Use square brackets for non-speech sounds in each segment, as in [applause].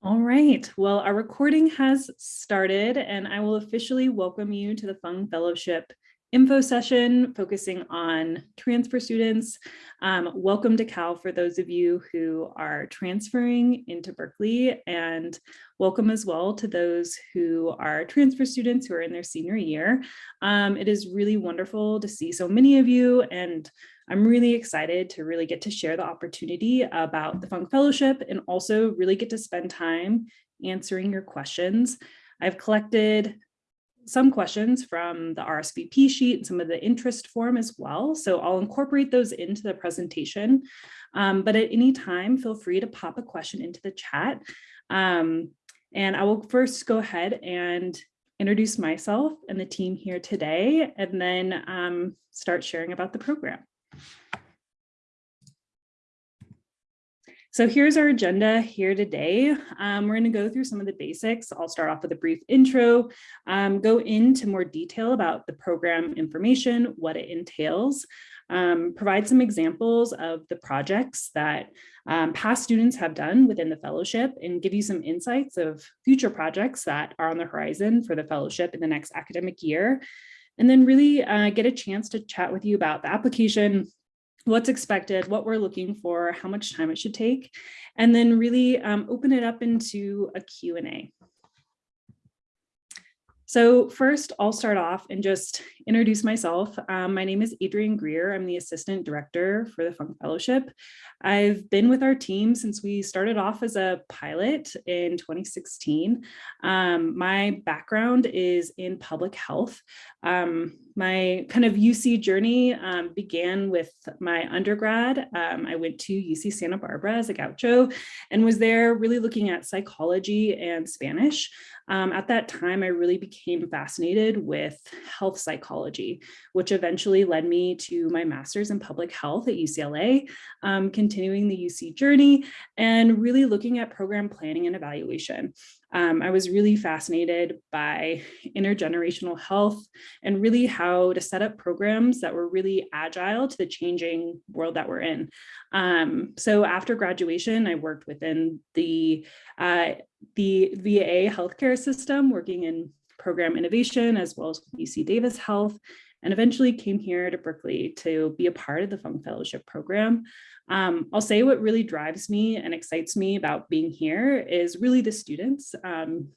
All right, well, our recording has started and I will officially welcome you to the Fung Fellowship info session focusing on transfer students. Um, welcome to Cal for those of you who are transferring into Berkeley and welcome as well to those who are transfer students who are in their senior year. Um, it is really wonderful to see so many of you and I'm really excited to really get to share the opportunity about the Fung Fellowship and also really get to spend time answering your questions. I've collected some questions from the RSVP sheet and some of the interest form as well. So I'll incorporate those into the presentation. Um, but at any time, feel free to pop a question into the chat. Um, and I will first go ahead and introduce myself and the team here today, and then um, start sharing about the program. So here's our agenda here today. Um, we're going to go through some of the basics. I'll start off with a brief intro, um, go into more detail about the program information, what it entails, um, provide some examples of the projects that um, past students have done within the fellowship and give you some insights of future projects that are on the horizon for the fellowship in the next academic year. And then really uh, get a chance to chat with you about the application, what's expected, what we're looking for, how much time it should take, and then really um, open it up into a Q&A. So first, I'll start off and just introduce myself. Um, my name is Adrienne Greer. I'm the Assistant Director for the Fung Fellowship. I've been with our team since we started off as a pilot in 2016. Um, my background is in public health. Um, my kind of UC journey um, began with my undergrad. Um, I went to UC Santa Barbara as a gaucho and was there really looking at psychology and Spanish. Um, at that time, I really became fascinated with health psychology, which eventually led me to my master's in public health at UCLA, um, continuing the UC journey and really looking at program planning and evaluation. Um, I was really fascinated by intergenerational health and really how to set up programs that were really agile to the changing world that we're in. Um, so after graduation, I worked within the, uh, the VA healthcare system, working in program innovation as well as UC Davis Health, and eventually came here to Berkeley to be a part of the Fung Fellowship program. Um, I'll say what really drives me and excites me about being here is really the students. Um,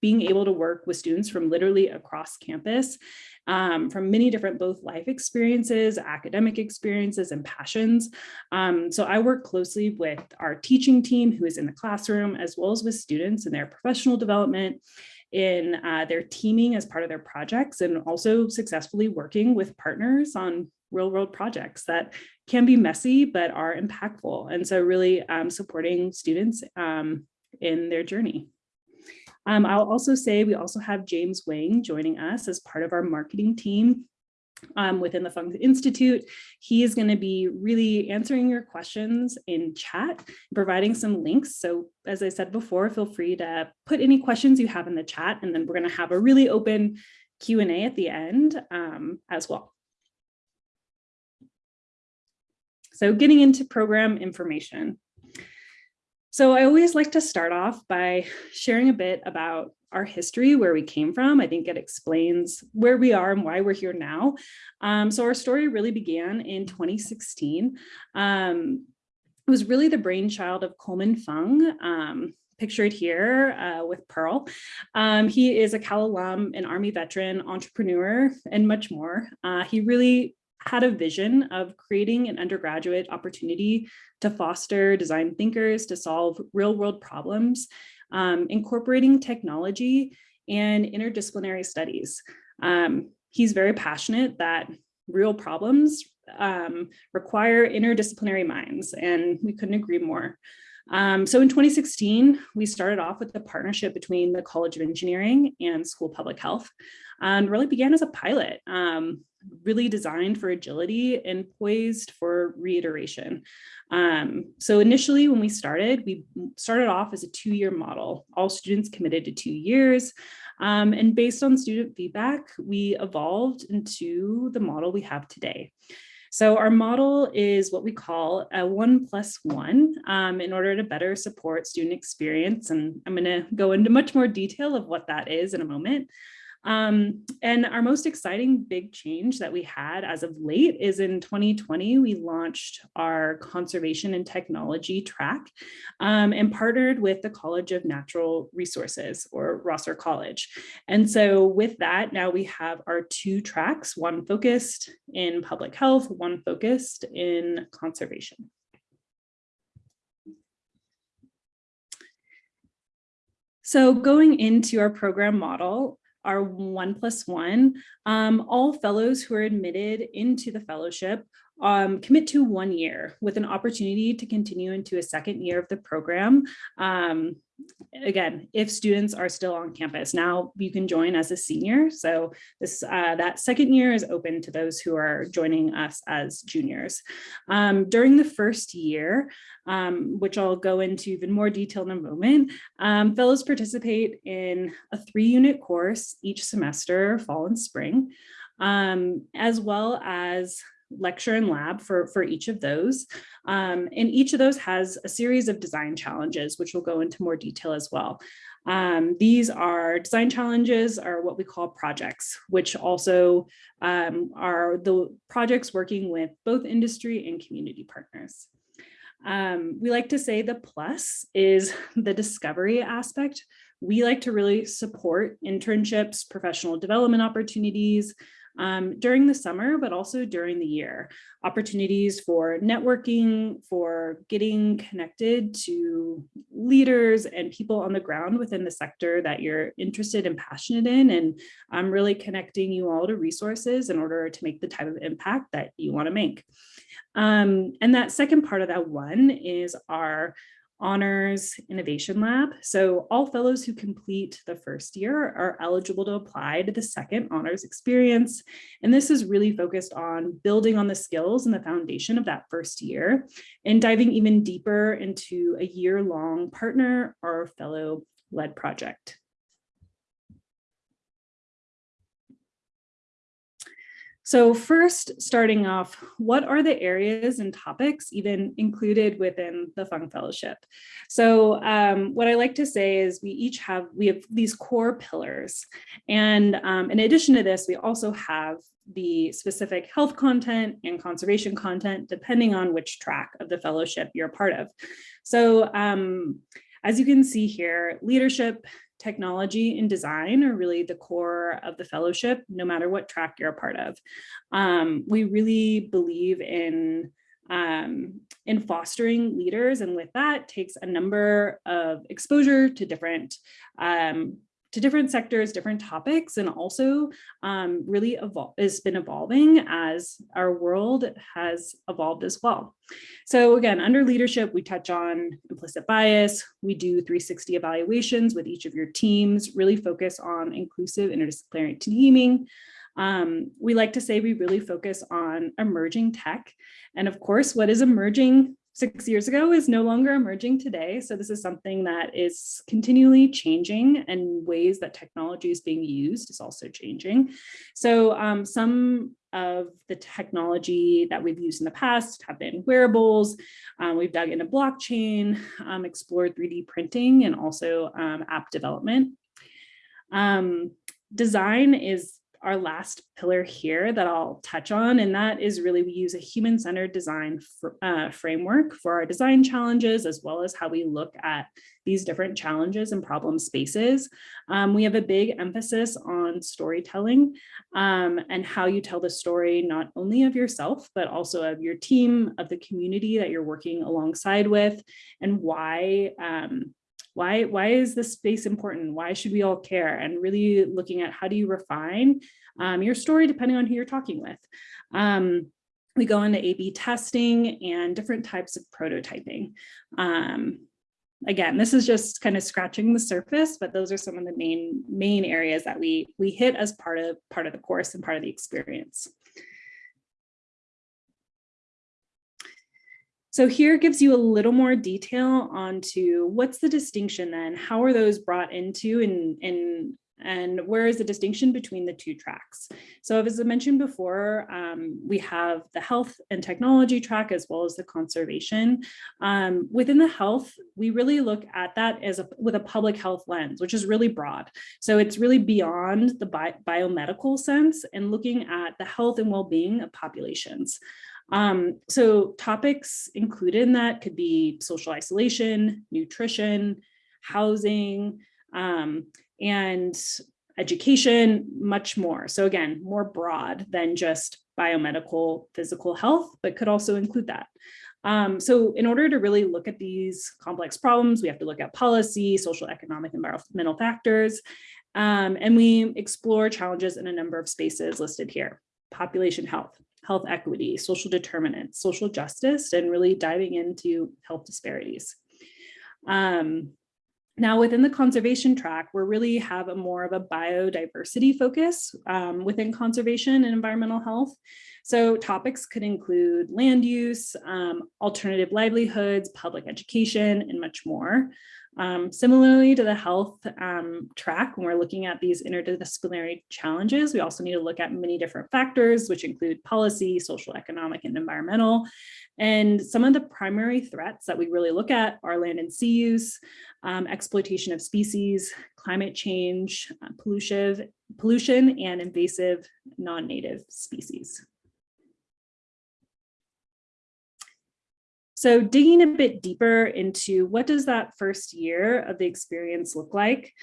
being able to work with students from literally across campus, um, from many different both life experiences, academic experiences, and passions. Um, so I work closely with our teaching team who is in the classroom, as well as with students in their professional development in uh, their teaming as part of their projects and also successfully working with partners on real world projects that can be messy but are impactful. And so really um, supporting students um, in their journey. Um, I'll also say we also have James Wang joining us as part of our marketing team um, within the Fung Institute. He is going to be really answering your questions in chat, providing some links. So as I said before, feel free to put any questions you have in the chat, and then we're going to have a really open Q&A at the end um, as well. So getting into program information. So I always like to start off by sharing a bit about our history, where we came from. I think it explains where we are and why we're here now. Um, so our story really began in 2016. Um, it was really the brainchild of Coleman Fung, um, pictured here uh, with Pearl. Um, he is a Cal alum, an Army veteran, entrepreneur, and much more. Uh, he really had a vision of creating an undergraduate opportunity to foster design thinkers to solve real world problems, um, incorporating technology and interdisciplinary studies. Um, he's very passionate that real problems um, require interdisciplinary minds, and we couldn't agree more. Um, so in 2016, we started off with a partnership between the College of Engineering and School Public Health and really began as a pilot. Um, really designed for agility and poised for reiteration. Um, so initially when we started, we started off as a two-year model. All students committed to two years. Um, and based on student feedback, we evolved into the model we have today. So our model is what we call a one plus one um, in order to better support student experience. And I'm going to go into much more detail of what that is in a moment. Um, and our most exciting big change that we had as of late is in 2020, we launched our conservation and technology track um, and partnered with the College of Natural Resources or Rausser College. And so with that, now we have our two tracks, one focused in public health, one focused in conservation. So going into our program model, our one plus one, um, all fellows who are admitted into the fellowship um, commit to one year with an opportunity to continue into a second year of the program. Um, again, if students are still on campus. Now you can join as a senior. So this uh, that second year is open to those who are joining us as juniors. Um, during the first year, um, which I'll go into even more detail in a moment, um, fellows participate in a three unit course each semester, fall and spring, um, as well as lecture and lab for, for each of those. Um, and each of those has a series of design challenges, which we'll go into more detail as well. Um, these are design challenges are what we call projects, which also um, are the projects working with both industry and community partners. Um, we like to say the plus is [laughs] the discovery aspect. We like to really support internships, professional development opportunities, um, during the summer, but also during the year. Opportunities for networking, for getting connected to leaders and people on the ground within the sector that you're interested and passionate in, and I'm um, really connecting you all to resources in order to make the type of impact that you want to make. Um, and that second part of that one is our honors innovation lab. So all fellows who complete the first year are eligible to apply to the second honors experience. And this is really focused on building on the skills and the foundation of that first year and diving even deeper into a year long partner or fellow led project. So first, starting off, what are the areas and topics even included within the Fung Fellowship? So um, what I like to say is we each have, we have these core pillars. And um, in addition to this, we also have the specific health content and conservation content, depending on which track of the fellowship you're part of. So um, as you can see here, leadership, technology and design are really the core of the fellowship, no matter what track you're a part of. Um, we really believe in um, in fostering leaders and with that takes a number of exposure to different um, to different sectors, different topics, and also um, really has been evolving as our world has evolved as well. So again, under leadership, we touch on implicit bias. We do 360 evaluations with each of your teams, really focus on inclusive interdisciplinary teaming. Um, we like to say we really focus on emerging tech. And of course, what is emerging six years ago is no longer emerging today. So this is something that is continually changing and ways that technology is being used is also changing. So um, some of the technology that we've used in the past have been wearables. Um, we've dug into blockchain, um, explored 3D printing, and also um, app development. Um, design is our last pillar here that I'll touch on, and that is really we use a human-centered design uh, framework for our design challenges, as well as how we look at these different challenges and problem spaces. Um, we have a big emphasis on storytelling um, and how you tell the story, not only of yourself, but also of your team, of the community that you're working alongside with, and why um, why why is this space important why should we all care and really looking at how do you refine um, your story depending on who you're talking with um, we go into A-B testing and different types of prototyping. Um, again, this is just kind of scratching the surface, but those are some of the main main areas that we we hit as part of part of the course and part of the experience. So here gives you a little more detail onto what's the distinction then? How are those brought into and, and and where is the distinction between the two tracks? So as I mentioned before, um, we have the health and technology track as well as the conservation. Um, within the health, we really look at that as a, with a public health lens, which is really broad. So it's really beyond the bi biomedical sense and looking at the health and well-being of populations. Um, so topics included in that could be social isolation, nutrition, housing, um, and education, much more. So again, more broad than just biomedical physical health, but could also include that. Um, so in order to really look at these complex problems, we have to look at policy, social, economic, environmental factors, um, and we explore challenges in a number of spaces listed here. Population health, health equity, social determinants, social justice, and really diving into health disparities. Um, now within the conservation track, we really have a more of a biodiversity focus um, within conservation and environmental health. So topics could include land use, um, alternative livelihoods, public education, and much more. Um, similarly to the health um, track, when we're looking at these interdisciplinary challenges, we also need to look at many different factors, which include policy, social, economic, and environmental. And some of the primary threats that we really look at are land and sea use, um, exploitation of species, climate change, uh, pollution, pollution, and invasive non-native species. So digging a bit deeper into what does that first year of the experience look like?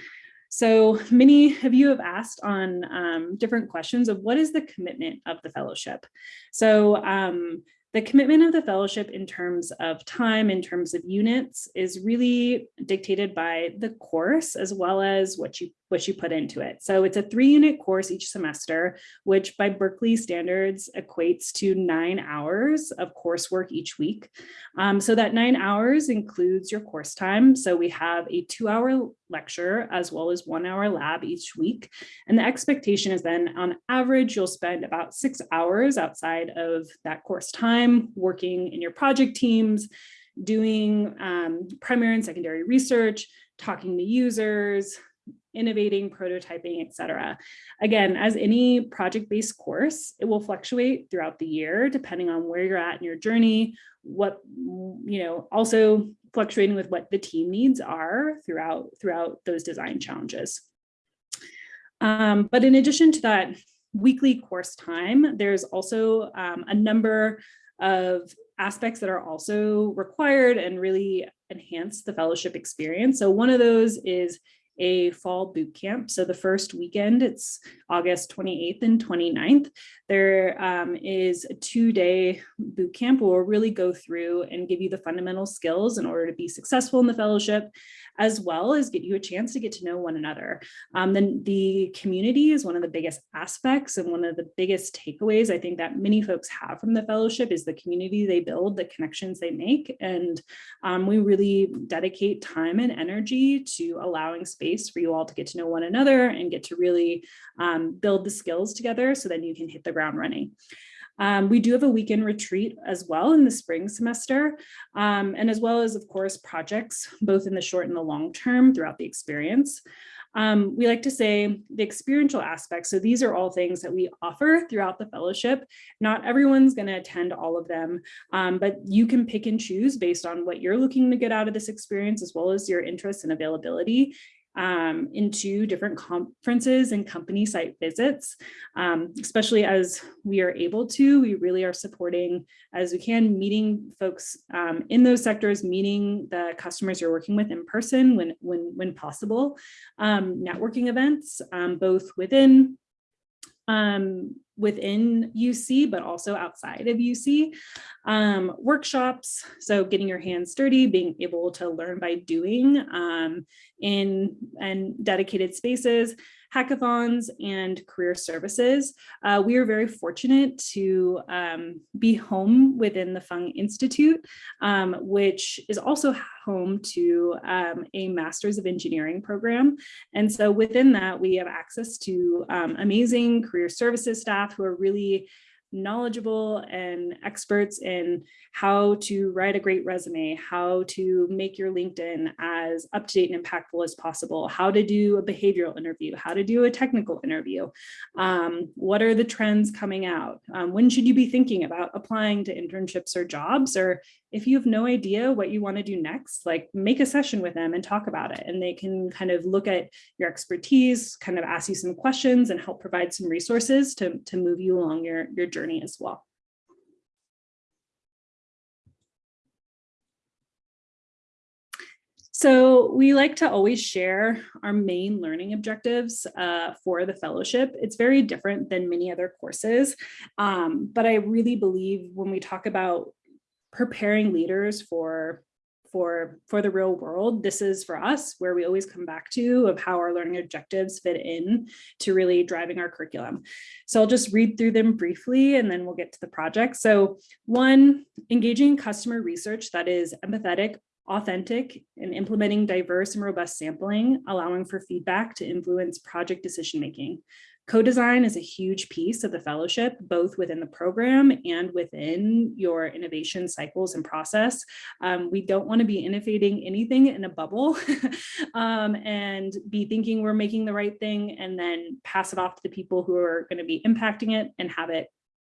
So many of you have asked on um, different questions of what is the commitment of the fellowship? So um, the commitment of the fellowship in terms of time, in terms of units, is really dictated by the course as well as what you what you put into it. So it's a three unit course each semester, which by Berkeley standards equates to nine hours of coursework each week. Um, so that nine hours includes your course time. So we have a two hour lecture as well as one hour lab each week. And the expectation is then on average, you'll spend about six hours outside of that course time working in your project teams, doing um, primary and secondary research, talking to users, innovating, prototyping, etc. Again, as any project-based course, it will fluctuate throughout the year, depending on where you're at in your journey, what, you know, also fluctuating with what the team needs are throughout, throughout those design challenges. Um, but in addition to that weekly course time, there's also um, a number of aspects that are also required and really enhance the fellowship experience. So one of those is a fall boot camp. So the first weekend, it's August 28th and 29th. There um, is a two-day boot camp where we'll really go through and give you the fundamental skills in order to be successful in the fellowship, as well as get you a chance to get to know one another. Um, then the community is one of the biggest aspects and one of the biggest takeaways I think that many folks have from the fellowship is the community they build, the connections they make. And um, we really dedicate time and energy to allowing space for you all to get to know one another and get to really um, build the skills together so then you can hit the ground running. Um, we do have a weekend retreat as well in the spring semester, um, and as well as, of course, projects, both in the short and the long term throughout the experience. Um, we like to say the experiential aspects. So these are all things that we offer throughout the fellowship. Not everyone's going to attend all of them, um, but you can pick and choose based on what you're looking to get out of this experience, as well as your interests and availability um, into different conferences and company site visits, um, especially as we are able to, we really are supporting as we can, meeting folks um, in those sectors, meeting the customers you're working with in person when, when, when possible, um, networking events, um, both within um, within UC, but also outside of UC. Um, workshops, so getting your hands dirty, being able to learn by doing um, in and dedicated spaces, hackathons and career services. Uh, we are very fortunate to um, be home within the Fung Institute, um, which is also home to um, a Masters of Engineering program. And so within that, we have access to um, amazing career services staff who are really knowledgeable and experts in how to write a great resume, how to make your LinkedIn as up to date and impactful as possible, how to do a behavioral interview, how to do a technical interview, um, what are the trends coming out, um, when should you be thinking about applying to internships or jobs, or if you have no idea what you want to do next, like make a session with them and talk about it. And they can kind of look at your expertise, kind of ask you some questions and help provide some resources to, to move you along your, your journey as well. So we like to always share our main learning objectives uh, for the fellowship. It's very different than many other courses, um, but I really believe when we talk about preparing leaders for for for the real world this is for us where we always come back to of how our learning objectives fit in to really driving our curriculum. So i'll just read through them briefly and then we'll get to the project. So one engaging customer research that is empathetic authentic and implementing diverse and robust sampling allowing for feedback to influence project decision making Co-design is a huge piece of the fellowship, both within the program and within your innovation cycles and process. Um, we don't want to be innovating anything in a bubble [laughs] um, and be thinking we're making the right thing and then pass it off to the people who are going to be impacting it and have it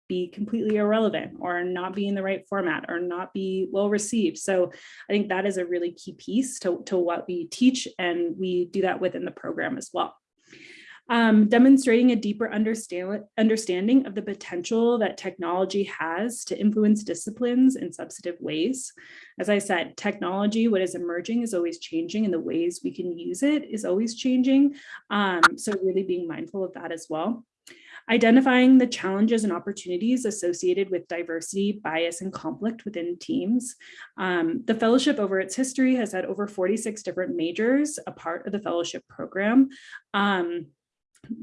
be completely irrelevant or not be in the right format or not be well received. So I think that is a really key piece to, to what we teach and we do that within the program as well um, demonstrating a deeper understand, understanding of the potential that technology has to influence disciplines in substantive ways. As I said, technology, what is emerging is always changing and the ways we can use it is always changing. Um, so really being mindful of that as well identifying the challenges and opportunities associated with diversity, bias, and conflict within teams. Um, the fellowship over its history has had over 46 different majors, a part of the fellowship program. Um,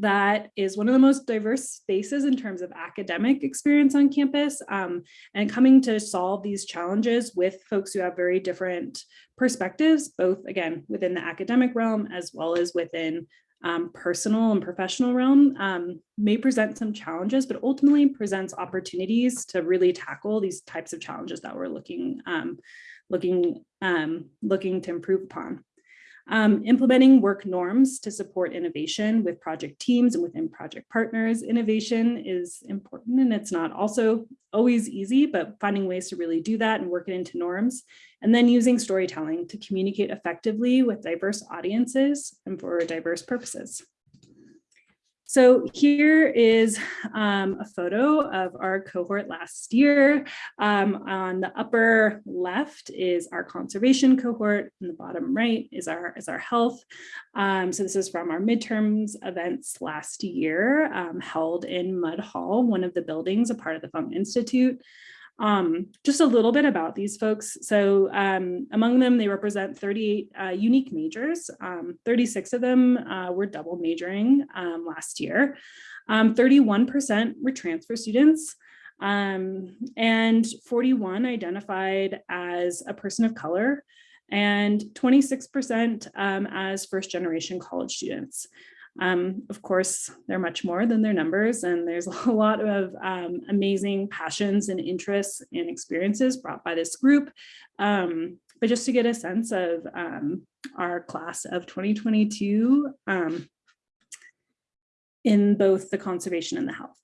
that is one of the most diverse spaces in terms of academic experience on campus um, and coming to solve these challenges with folks who have very different perspectives, both again, within the academic realm as well as within um, personal and professional realm um, may present some challenges, but ultimately presents opportunities to really tackle these types of challenges that we're looking, um, looking, um, looking to improve upon. Um, implementing work norms to support innovation with project teams and within project partners. Innovation is important and it's not also always easy, but finding ways to really do that and work it into norms. And then using storytelling to communicate effectively with diverse audiences and for diverse purposes. So here is um, a photo of our cohort last year. Um, on the upper left is our conservation cohort, and the bottom right is our, is our health. Um, so this is from our midterms events last year, um, held in Mud Hall, one of the buildings, a part of the Fung Institute. Um, just a little bit about these folks. So um, among them, they represent 38 uh, unique majors. Um, 36 of them uh, were double majoring um, last year. 31% um, were transfer students. Um, and 41 identified as a person of color and 26% as first generation college students. Um, of course, they're much more than their numbers, and there's [laughs] a lot of um, amazing passions and interests and experiences brought by this group. Um, but just to get a sense of um, our class of 2022 um, in both the conservation and the health.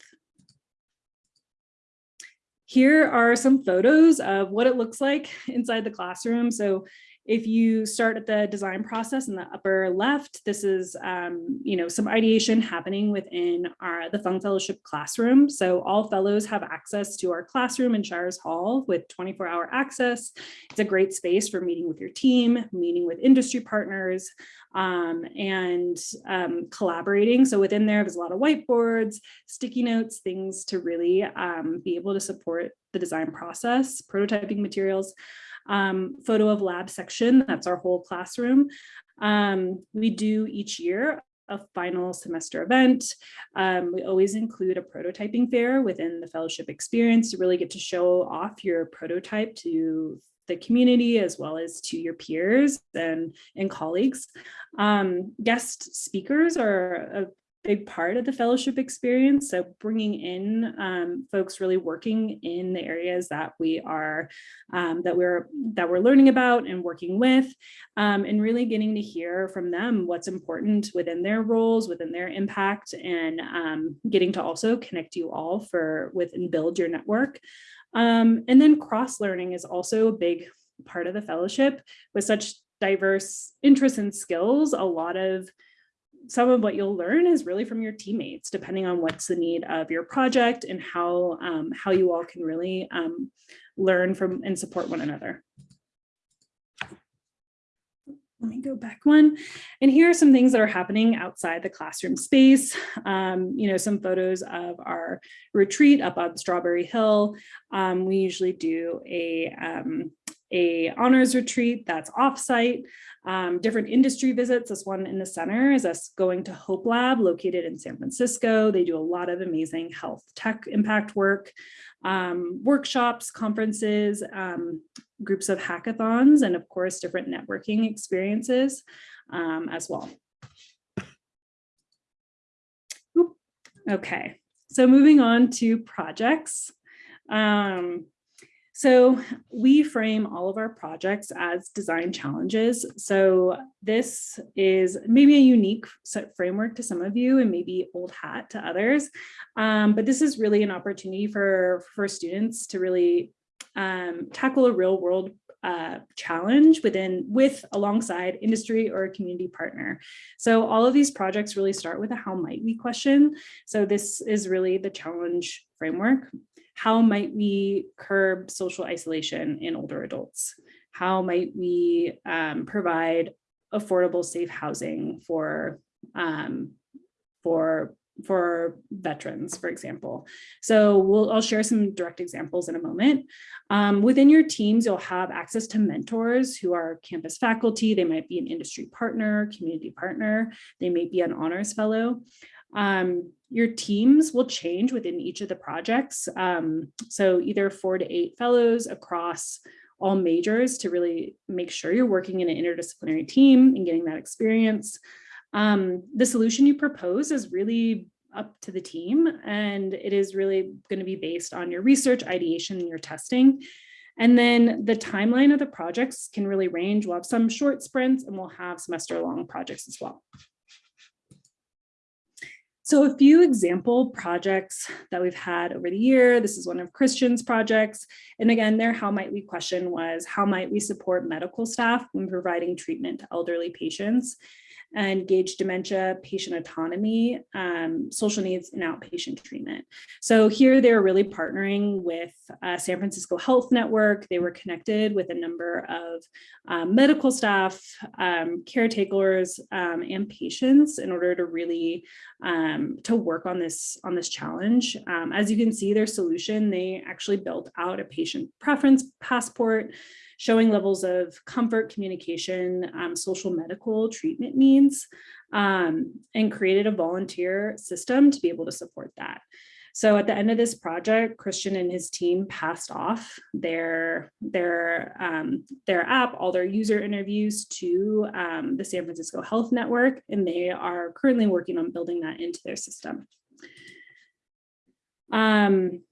Here are some photos of what it looks like inside the classroom. So if you start at the design process in the upper left, this is, um, you know, some ideation happening within our the Fung Fellowship classroom. So all fellows have access to our classroom in Shires Hall with 24 hour access. It's a great space for meeting with your team, meeting with industry partners, um, and um, collaborating. So within there, there's a lot of whiteboards, sticky notes, things to really um, be able to support the design process, prototyping materials um, photo of lab section. That's our whole classroom. Um, we do each year a final semester event. Um, we always include a prototyping fair within the fellowship experience to really get to show off your prototype to the community as well as to your peers and, and colleagues. Um, guest speakers are big part of the fellowship experience. So bringing in um, folks really working in the areas that we are um, that we're that we're learning about and working with, um, and really getting to hear from them what's important within their roles, within their impact, and um, getting to also connect you all for with and build your network. Um, and then cross learning is also a big part of the fellowship with such diverse interests and skills. A lot of some of what you'll learn is really from your teammates, depending on what's the need of your project and how, um, how you all can really um, learn from and support one another. Let me go back one. And here are some things that are happening outside the classroom space. Um, you know, some photos of our retreat up on Strawberry Hill. Um, we usually do a, um, a honors retreat that's offsite, um, different industry visits. This one in the center is us going to Hope Lab located in San Francisco. They do a lot of amazing health tech impact work, um, workshops, conferences, um, groups of hackathons, and of course, different networking experiences um, as well. Oop. Okay, so moving on to projects. Um, so we frame all of our projects as design challenges. So this is maybe a unique framework to some of you and maybe old hat to others. Um, but this is really an opportunity for, for students to really um, tackle a real world uh, challenge within with alongside industry or a community partner. So all of these projects really start with a how might we question. So this is really the challenge framework how might we curb social isolation in older adults? How might we um, provide affordable, safe housing for, um, for, for veterans, for example. So we'll, I'll share some direct examples in a moment. Um, within your teams, you'll have access to mentors who are campus faculty. They might be an industry partner, community partner. They may be an honors fellow. Um, your teams will change within each of the projects. Um, so either four to eight fellows across all majors to really make sure you're working in an interdisciplinary team and getting that experience. Um, the solution you propose is really up to the team and it is really going to be based on your research, ideation, and your testing. And then the timeline of the projects can really range. We'll have some short sprints and we'll have semester long projects as well. So a few example projects that we've had over the year, this is one of Christian's projects. And again, their how might we question was how might we support medical staff when providing treatment to elderly patients? And gauge dementia, patient autonomy, um, social needs, and outpatient treatment. So here they're really partnering with uh, San Francisco Health Network. They were connected with a number of um, medical staff, um, caretakers, um, and patients in order to really um, to work on this on this challenge. Um, as you can see, their solution, they actually built out a patient preference passport showing levels of comfort, communication, um, social medical treatment needs, um, and created a volunteer system to be able to support that. So at the end of this project, Christian and his team passed off their, their, um, their app, all their user interviews to um, the San Francisco Health Network, and they are currently working on building that into their system. Um,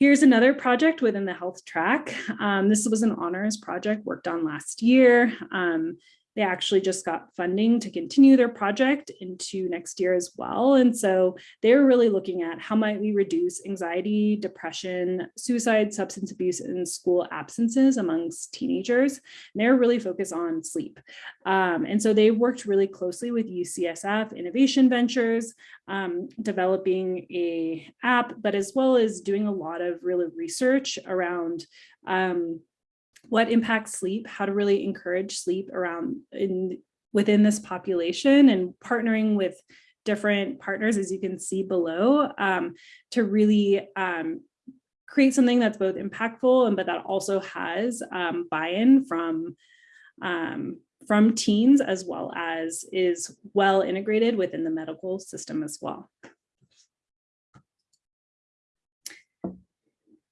Here's another project within the health track. Um, this was an honors project worked on last year. Um, they actually just got funding to continue their project into next year as well. And so they're really looking at how might we reduce anxiety, depression, suicide, substance abuse, and school absences amongst teenagers. And they're really focused on sleep. Um, and so they worked really closely with UCSF Innovation Ventures, um, developing a app, but as well as doing a lot of really research around um, what impacts sleep, how to really encourage sleep around in within this population and partnering with different partners, as you can see below, um, to really um, create something that's both impactful and but that also has um, buy-in from um, from teens as well as is well integrated within the medical system as well.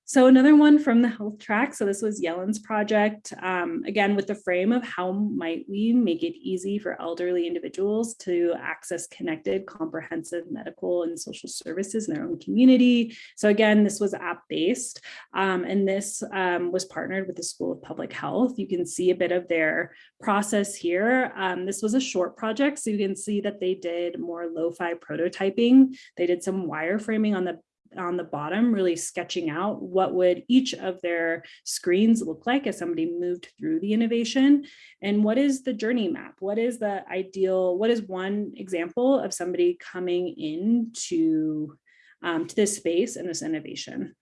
So another one from the health track. So this was Yellen's project, um, again, with the frame of how might we make it easy for elderly individuals to access connected, comprehensive medical and social services in their own community. So again, this was app-based, um, and this um, was partnered with the School of Public Health. You can see a bit of their process here. Um, this was a short project, so you can see that they did more lo-fi prototyping. They did some wireframing on the on the bottom, really sketching out what would each of their screens look like as somebody moved through the innovation and what is the journey map? What is the ideal, what is one example of somebody coming into um, to this space and this innovation?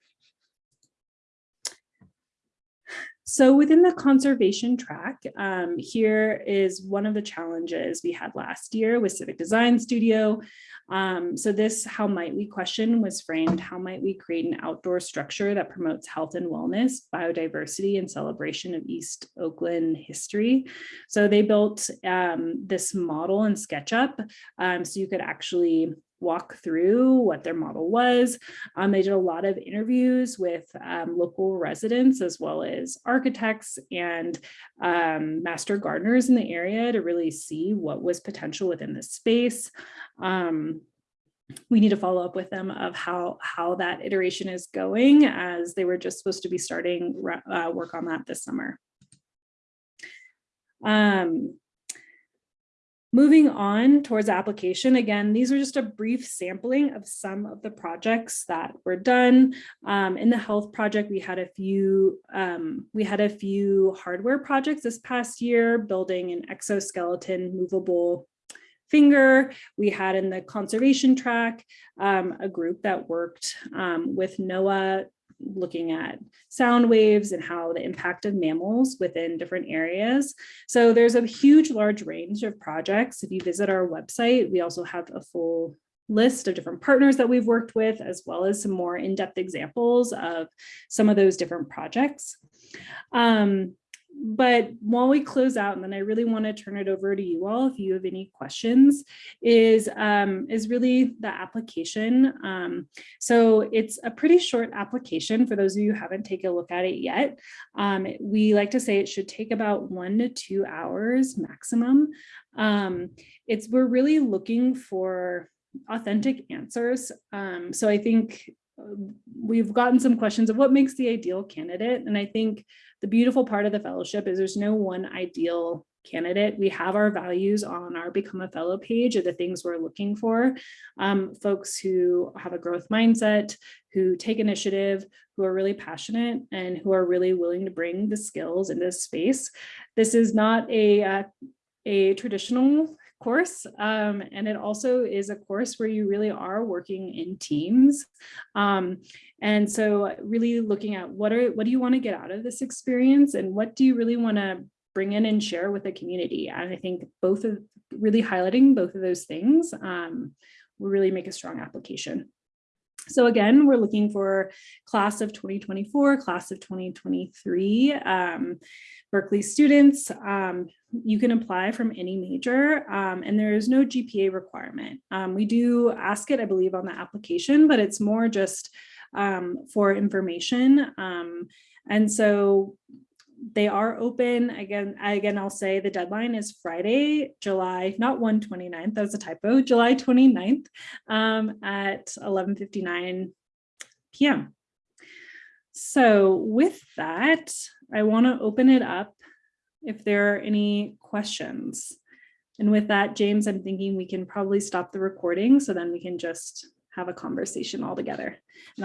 So within the conservation track, um, here is one of the challenges we had last year with Civic Design Studio. Um, so this how might we question was framed, how might we create an outdoor structure that promotes health and wellness, biodiversity and celebration of East Oakland history. So they built um, this model in SketchUp um, so you could actually walk through what their model was. Um, they did a lot of interviews with um, local residents as well as architects and um, master gardeners in the area to really see what was potential within this space. Um, we need to follow up with them of how how that iteration is going as they were just supposed to be starting uh, work on that this summer. Um, Moving on towards application, again, these are just a brief sampling of some of the projects that were done. Um, in the health project, we had a few um, we had a few hardware projects this past year, building an exoskeleton movable finger. We had in the conservation track um, a group that worked um, with NOAA looking at sound waves and how the impact of mammals within different areas. So there's a huge, large range of projects. If you visit our website, we also have a full list of different partners that we've worked with, as well as some more in-depth examples of some of those different projects. Um, but while we close out, and then I really want to turn it over to you all if you have any questions, is, um, is really the application. Um, so it's a pretty short application for those of you who haven't taken a look at it yet. Um, we like to say it should take about one to two hours maximum. Um, it's we're really looking for authentic answers. Um, so I think we've gotten some questions of what makes the ideal candidate. And I think the beautiful part of the fellowship is there's no one ideal candidate. We have our values on our Become a Fellow page of the things we're looking for. Um, folks who have a growth mindset, who take initiative, who are really passionate, and who are really willing to bring the skills into this space. This is not a, uh, a traditional course. Um, and it also is a course where you really are working in teams. Um, and so really looking at what are what do you want to get out of this experience and what do you really want to bring in and share with the community? And I think both of really highlighting both of those things um, will really make a strong application. So again, we're looking for class of 2024, class of 2023 um, Berkeley students. Um, you can apply from any major um, and there is no GPA requirement. Um, we do ask it, I believe, on the application, but it's more just um, for information. Um, and so they are open. Again again i'll say the deadline is friday july not 129th that was a typo july 29th um, at 11:59 p.m so with that i want to open it up if there are any questions. And with that james i'm thinking we can probably stop the recording so then we can just have a conversation all together. And I'll